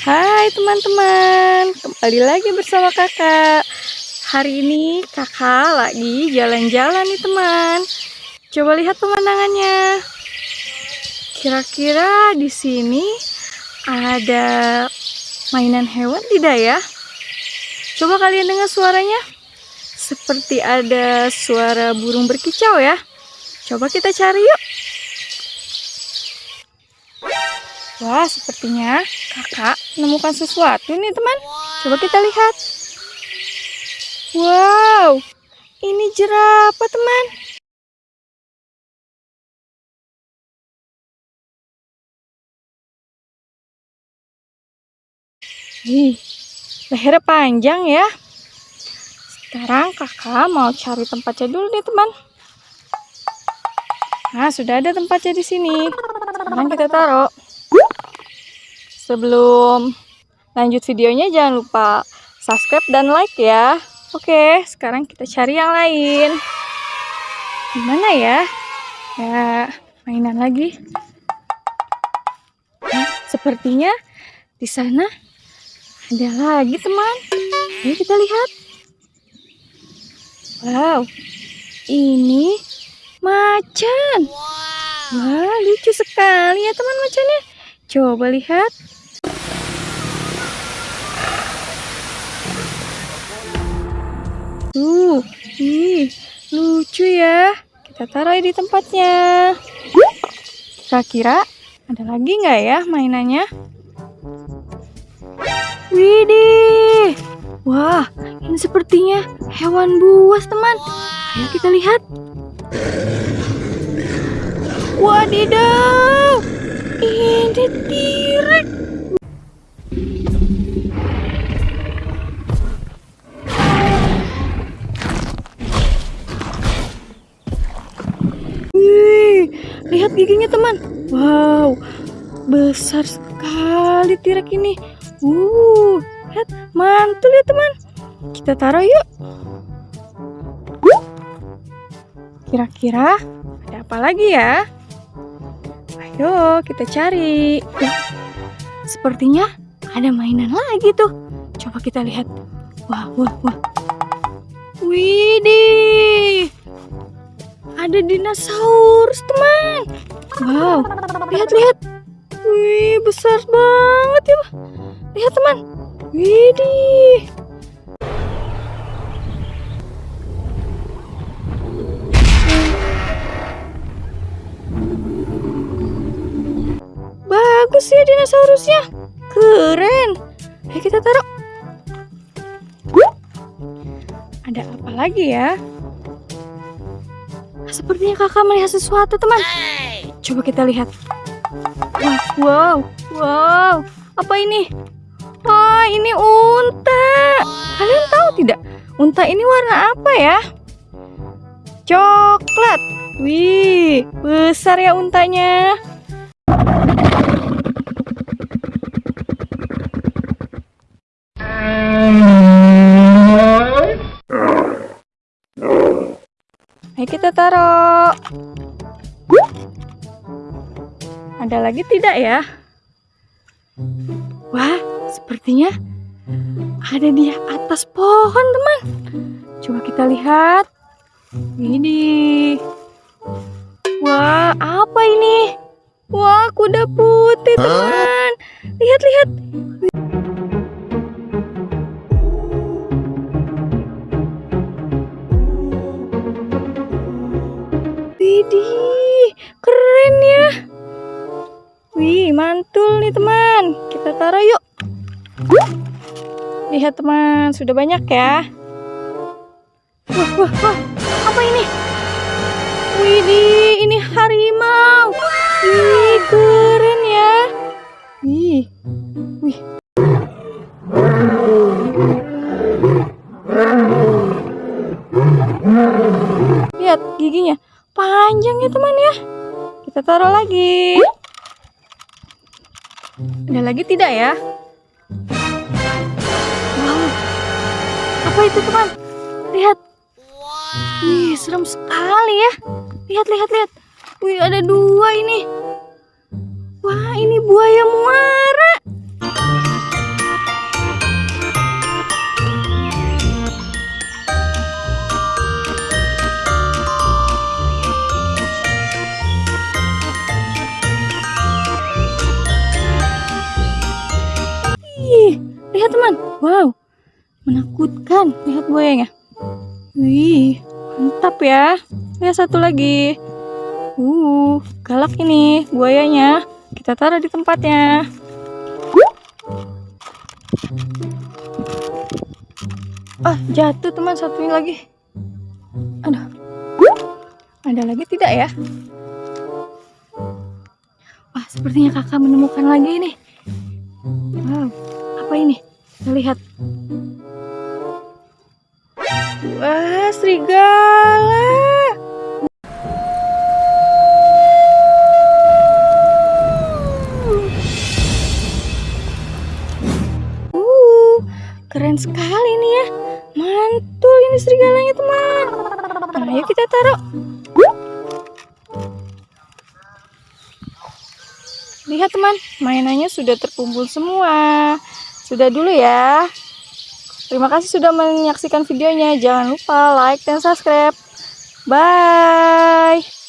Hai teman-teman, kembali lagi bersama kakak. Hari ini kakak lagi jalan-jalan nih teman. Coba lihat pemandangannya. Kira-kira di sini ada mainan hewan tidak ya? Coba kalian dengar suaranya. Seperti ada suara burung berkicau ya. Coba kita cari yuk. Wah, sepertinya kakak menemukan sesuatu nih teman. Coba kita lihat. Wow, ini jerapah teman. Ih, lehernya panjang ya. Sekarang kakak mau cari tempatnya dulu nih teman. Nah, sudah ada tempatnya di sini. Sekarang kita taruh. Sebelum lanjut videonya jangan lupa subscribe dan like ya. Oke, sekarang kita cari yang lain. Gimana ya? Ya, mainan lagi. Nah, sepertinya di sana ada lagi teman. Ayo kita lihat. Wow, ini macan. Wah, lucu sekali ya teman macannya. Coba lihat. Tuh, ih, lucu ya. Kita taruh di tempatnya. Kira-kira ada lagi nggak ya mainannya? Widih, wah, ini sepertinya hewan buas teman. Ayo kita lihat. Wadidaw, Lihat giginya teman. Wow, besar sekali tirek ini. Uh, lihat mantul ya teman. Kita taruh yuk. Kira-kira ada apa lagi ya? Ayo kita cari. Sepertinya ada mainan lagi tuh. Coba kita lihat. Wah, wah, wah. Widih ada dinosaurus teman wow lihat-lihat wih besar banget ya lihat teman widih dinosaurusnya keren ayo kita taruh ada apa lagi ya Sepertinya kakak melihat sesuatu, teman. Coba kita lihat. Wow, wow, wow. Apa ini? Wah, ini unta. Kalian tahu tidak? Unta ini warna apa ya? Coklat. Wih, besar ya untanya. Ayo kita taruh. Ada lagi tidak ya? Wah, sepertinya ada di atas pohon, teman. Coba kita lihat. Ini. Wah, apa ini? Wah, kuda putih, teman. Lihat, lihat. Widih, keren ya. Wih, mantul nih teman. Kita taruh yuk. Lihat teman, sudah banyak ya. Wah, wah, wah. Apa ini? Widih, ini harimau. Wih, keren ya. Wih, wih. Lihat giginya panjang ya teman ya. Kita taruh lagi. Ada lagi tidak ya? Wow. Apa itu teman? Lihat. Wih serem sekali ya. Lihat lihat lihat. Wih ada dua ini. Wah ini buaya muara lihat teman. Wow, menakutkan. Lihat buayanya. Wih, mantap ya. Lihat satu lagi. Uh, galak ini buayanya. Kita taruh di tempatnya. Ah, jatuh teman satunya lagi. Aduh. Ada lagi tidak ya? Wah, sepertinya kakak menemukan lagi nih. Wow, apa ini? Lihat. Wah, serigala. Uh, keren sekali nih ya. Mantul ini serigalanya teman. Nah, ayo kita taruh. Lihat teman, mainannya sudah terkumpul semua. Sudah dulu ya. Terima kasih sudah menyaksikan videonya. Jangan lupa like dan subscribe. Bye.